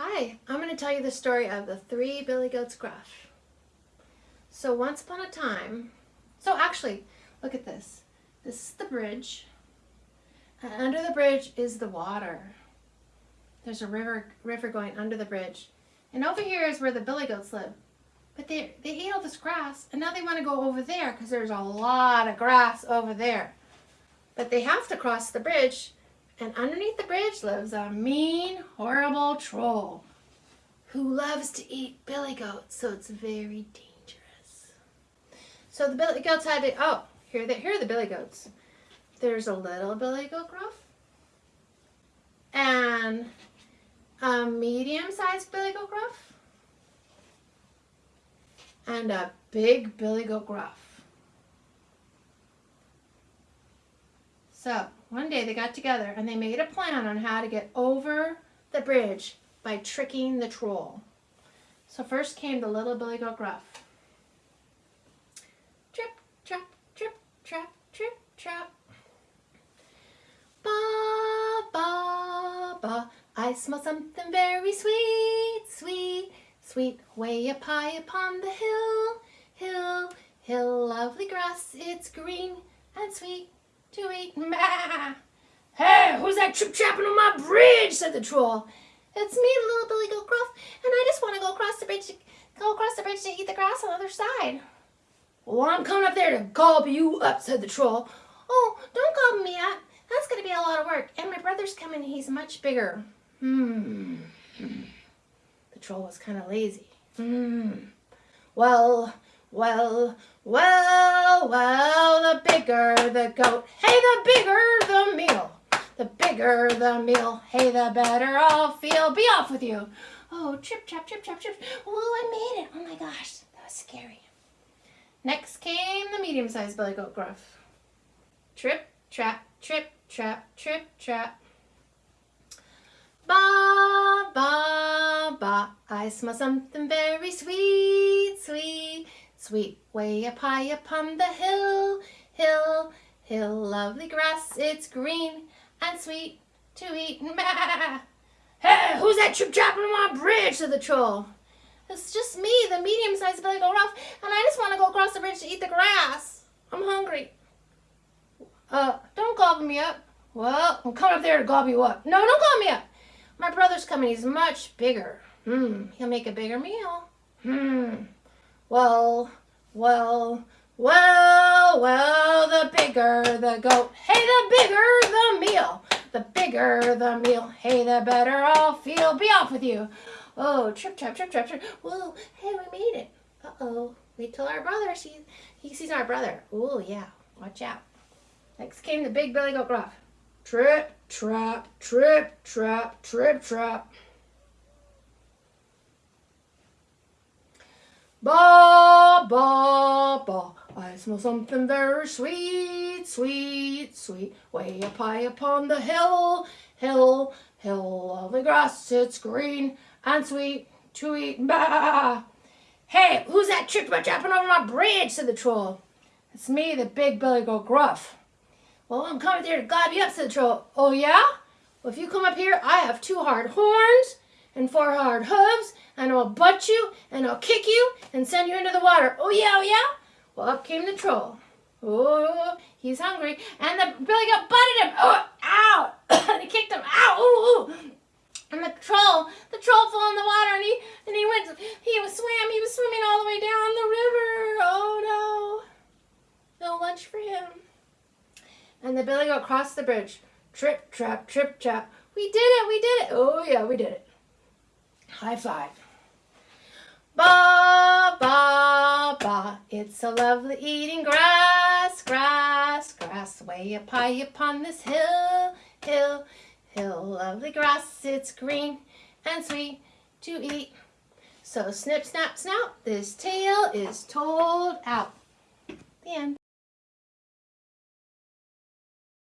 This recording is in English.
Hi, I'm going to tell you the story of the three billy goats gruff. So once upon a time, so actually, look at this. This is the bridge, and under the bridge is the water. There's a river, river going under the bridge. And over here is where the billy goats live. But they, they ate all this grass, and now they want to go over there because there's a lot of grass over there. But they have to cross the bridge and underneath the bridge lives a mean, horrible troll who loves to eat billy goats, so it's very dangerous. So the billy goats had to, oh, here, they, here are the billy goats. There's a little billy goat gruff and a medium-sized billy goat gruff and a big billy goat gruff. So one day they got together and they made a plan on how to get over the bridge by tricking the troll. So first came the little Billy Goat Gruff. Trip, trap, trip, trap, trip, trap. Ba, ba, ba. I smell something very sweet, sweet, sweet. Way up high upon the hill, hill, hill. Lovely grass, it's green and sweet to eat. Ma! Hey, who's that trip trapping on my bridge? said the troll. It's me, little Billy Gruff, and I just want to go across the bridge to go across the bridge to eat the grass on the other side. Well, I'm coming up there to gobble you up, said the troll. Oh, don't gobble me up. That's going to be a lot of work. And my brother's coming. He's much bigger. Hmm. The troll was kind of lazy. Hmm. Well, well, well, well, the bigger the goat, hey, the bigger the meal. The bigger the meal, hey, the better I'll feel. Be off with you. Oh, trip, trap, trip, trap, trip. Oh, I made it. Oh my gosh, that was scary. Next came the medium-sized billy goat gruff. Trip, trap, trip, trap, trip, trap. Ba, ba, ba. I smell something very sweet, sweet. Sweet way up high upon the hill, hill, hill, lovely grass, it's green and sweet to eat. hey, who's that trip dropping on my bridge? said the troll. It's just me, the medium-sized Billy Goat Gruff, and I just want to go across the bridge to eat the grass. I'm hungry. Uh, don't gobble me up. Well, I'm coming up there to gobble you up. No, don't gobble me up. My brother's coming. He's much bigger. Hmm, he'll make a bigger meal. Hmm. Well, well, well, well, the bigger the goat, hey, the bigger the meal. The bigger the meal, hey, the better I'll feel. Be off with you. Oh, trip, trap, trip, trap, trip. Whoa, hey, we made it. Uh-oh. Wait till our brother sees, he sees our brother. Oh, yeah, watch out. Next came the big billy goat gruff. Trip, trap, trip, trap, trip, trap. Ba, ba, ba. I smell something very sweet, sweet, sweet. Way up high upon the hill, hill, hill. of the grass, it's green and sweet to eat. Bah! Hey, who's that about dropping over my bridge? said the troll. It's me, the big billy goat gruff. Well, I'm coming there to gob you up, said the troll. Oh, yeah? Well, if you come up here, I have two hard horns and four hard hooves and I'll butt you, and I'll kick you, and send you into the water. Oh yeah, oh yeah? Well, up came the troll. Oh, he's hungry. And the Billy Goat butted him. Oh, ow! and he kicked him. Ow! Ooh, ooh. And the troll, the troll fell in the water, and he and he went. He was swam. He was swimming all the way down the river. Oh no! No lunch for him. And the Billy Goat crossed the bridge. Trip, trap, trip, trap. We did it. We did it. Oh yeah, we did it. High five. Ba, ba, ba, it's so lovely eating grass, grass, grass, way up high upon this hill, hill, hill, lovely grass, it's green and sweet to eat. So snip, snap, snout, this tale is told out. The end.